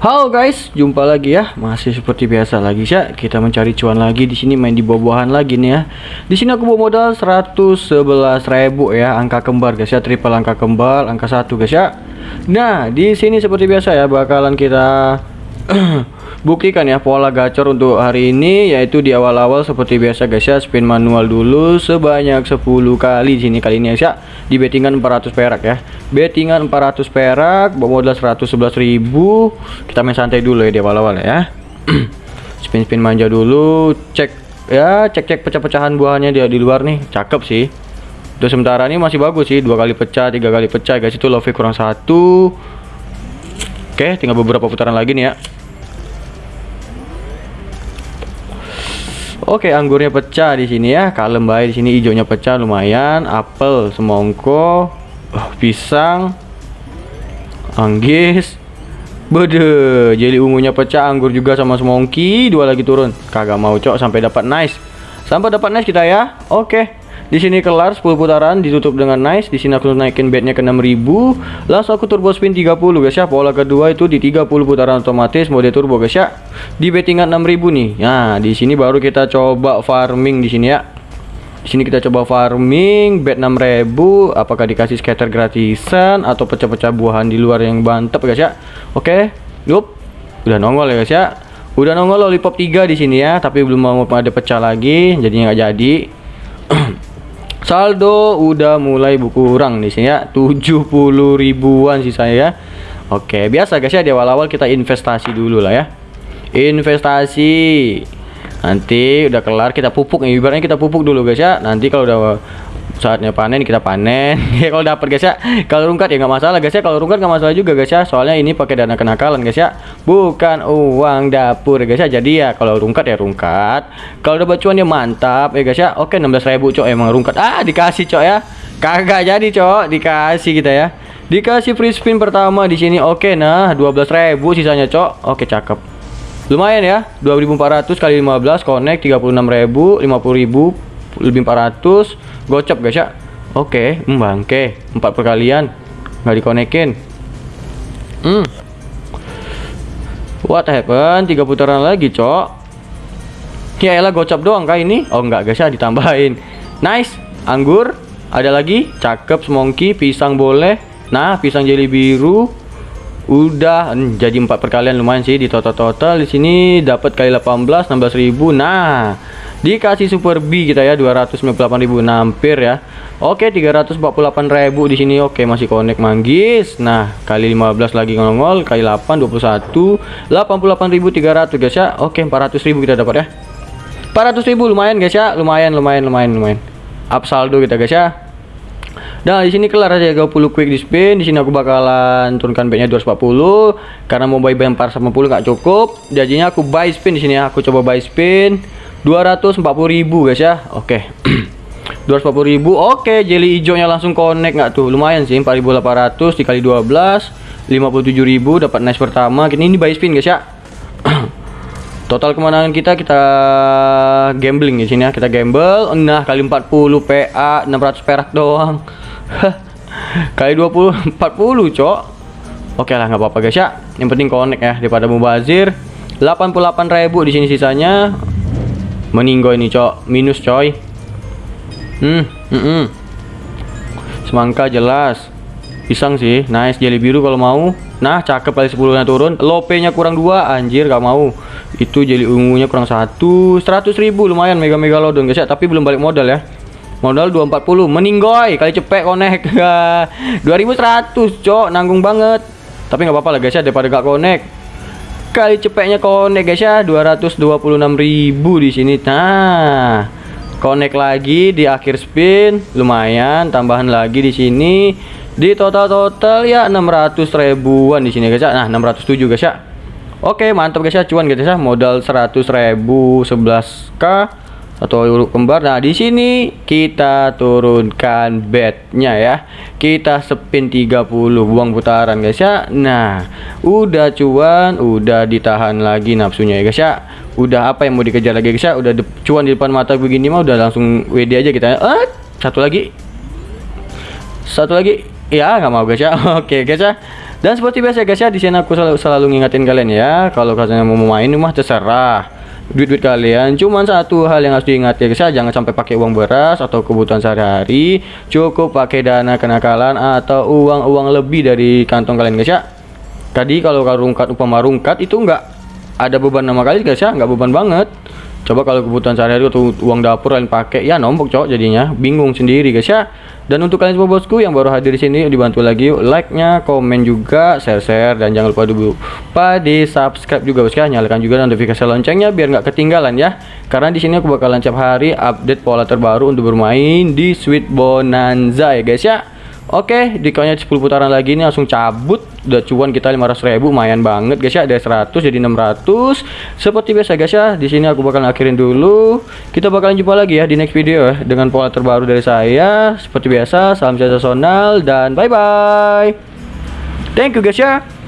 Halo guys, jumpa lagi ya. Masih seperti biasa lagi ya. Kita mencari cuan lagi di sini main di buah-buahan lagi nih ya. Di sini aku bawa modal 111.000 ya, angka kembar guys ya, triple angka kembar, angka satu guys ya. Nah, di sini seperti biasa ya bakalan kita buktikan ya pola gacor untuk hari ini yaitu di awal-awal seperti biasa guys ya spin manual dulu sebanyak 10 kali sini kali ini ya. Di bettingan 400 perak ya. Bettingan 400 perak modal 111.000 kita main santai dulu ya di awal-awal ya. Spin-spin manja dulu cek ya cek-cek pecah-pecahan buahnya dia di luar nih. Cakep sih. Untuk sementara ini masih bagus sih dua kali pecah tiga kali pecah guys itu love kurang satu. Oke tinggal beberapa putaran lagi nih ya Oke, anggurnya pecah di sini ya. Kalem baik di sini hijaunya pecah lumayan. Apel, semongko, oh, pisang, anggis. Bede, jadi ungunya pecah, anggur juga sama semongki, dua lagi turun. Kagak mau cok sampai dapat nice. Sampai dapat nice kita ya. Oke. Di sini kelar 10 putaran ditutup dengan nice. Di sini aku naikin bednya ke 6000. Langsung aku turbo spin 30 guys ya. Pola kedua itu di 30 putaran otomatis mode turbo guys ya. Di bettingan 6000 nih. Nah, di sini baru kita coba farming di sini ya. Di sini kita coba farming bet 6000 apakah dikasih scatter gratisan atau pecah-pecah buahan di luar yang mantap guys ya. Oke. Yup. Udah nongol ya guys ya. Udah nongol lollipop 3 di sini ya, tapi belum mau ada pecah lagi, jadinya nggak jadi. saldo udah mulai berkurang di sini ya 70 ribuan sih saya ya. Oke biasa guys ya di awal-awal kita investasi dulu lah ya. Investasi. Nanti udah kelar kita pupuk nih. Ibaratnya kita pupuk dulu guys ya. Nanti kalau udah saatnya panen kita panen. Ya kalau dapat guys ya. Kalau rungkat ya nggak masalah guys ya. Kalau rungkat nggak masalah juga guys ya. Soalnya ini pakai dana kenakalan guys ya. Bukan uang dapur guys ya. Jadi ya kalau rungkat ya rungkat. Kalau udah bacuan ya mantap ya guys ya. Oke 16.000 cok emang rungkat. Ah dikasih cok ya. Kagak jadi cok. Dikasih kita ya. Dikasih free spin pertama di sini. Oke nah 12.000 sisanya cok. Oke cakep. Lumayan ya. 2400 kali 15 connect 36.000 50.000 lebih 400 gocap guys ya. Oke okay, membangke. Empat perkalian nggak dikonekin. Hmm. What happened? Tiga putaran lagi cok. Ya elah gocap doang kah ini. Oh enggak guys ya ditambahin. Nice anggur. Ada lagi cakep semongki pisang boleh. Nah pisang jeli biru. Udah hmm, jadi empat perkalian lumayan sih di total total di sini dapat kali 18 16.000 nah dikasih super B kita ya 298.000 nampir ya. Oke 348.000 di sini. Oke masih connect manggis. Nah kali 15 lagi ngongol kali 8 21 88.300 guys ya. Oke 400.000 kita dapat ya. 400.000 lumayan guys ya. Lumayan lumayan lumayan lumayan. Up saldo kita guys ya. Nah, di sini kelar aja 20 quick di spin. Di sini aku bakalan turunkan bednya 240 karena mau buy bayar 450 nggak cukup. Jadinya aku buy spin di sini ya. Aku coba buy spin. 240.000 guys ya. Oke. Okay. 240.000 oke okay, jeli hijaunya langsung connect. Nggak tuh lumayan sih. 4.800 dikali 12 57.000 dapat nice pertama. Ini, ini buy spin guys ya. Total kemenangan kita kita gambling di sini ya. Kita gamble. Nah kali 40 PA 600 perak doang. Kali 20 40 cok. Oke lah nggak apa-apa guys ya. Yang penting connect ya daripada mubazir. 88.000 di sini sisanya meninggal ini cok. Minus coy. Hmm mm -mm. semangka jelas. Pisang sih. Nice. Jelly biru kalau mau. Nah cakep kali 10 nya turun. Lope nya kurang dua. Anjir gak mau. Itu jelly ungunya kurang satu. 100 ribu. Lumayan mega mega lodon guys ya. Tapi belum balik modal ya. Modal 240 meninggoy kali cepet konek 2100 cok. Nanggung banget. Tapi nggak apa-apa lah guys ya. Daripada gak konek kali cepetnya connect guys ya 226.000 di sini. Nah connect lagi di akhir spin lumayan. Tambahan lagi di sini. Di total total ya 600 ribuan di sini guys ya. Nah 607 guys ya. Oke mantap guys ya cuan guys ya. Modal 100 ribu 11k atau huruf kembar. Nah, di sini kita turunkan bednya ya. Kita spin 30 buang putaran guys ya. Nah, udah cuan, udah ditahan lagi nafsunya ya guys ya. Udah apa yang mau dikejar lagi guys ya? Udah cuan di depan mata begini mah udah langsung WD aja kita. Eh, satu lagi. Satu lagi. Ya, nggak mau guys ya. Oke guys ya. Dan seperti biasa guys ya, di sini aku selalu, selalu ngingetin kalian ya, kalau kalian mau main mah terserah. Duit-duit kalian cuman satu hal yang harus diingat ya guys ya, jangan sampai pakai uang beras atau kebutuhan sehari-hari, cukup pakai dana kenakalan atau uang-uang lebih dari kantong kalian guys ya. Tadi kalau rungkat upama rungkat itu enggak ada beban nama kali guys ya, enggak beban banget. Coba kalau kebutuhan sehari-hari atau uang dapur kalian pakai, ya nombok cok jadinya, bingung sendiri guys ya. Dan untuk kalian semua bosku yang baru hadir di sini dibantu lagi like-nya, komen juga, share-share dan jangan lupa lupa di subscribe juga bosku ya. Nyalakan juga notifikasi loncengnya biar nggak ketinggalan ya. Karena di sini aku bakalan tiap hari update pola terbaru untuk bermain di Sweet Bonanza ya guys ya. Oke, dikanya 10 putaran lagi ini langsung cabut. Udah cuan kita 500 ribu, lumayan banget guys ya. Dari 100 jadi 600. Seperti biasa guys ya, di sini aku bakal akhirin dulu. Kita bakalan jumpa lagi ya di next video ya dengan pola terbaru dari saya. Seperti biasa, salam sensasional dan bye bye. Thank you guys ya.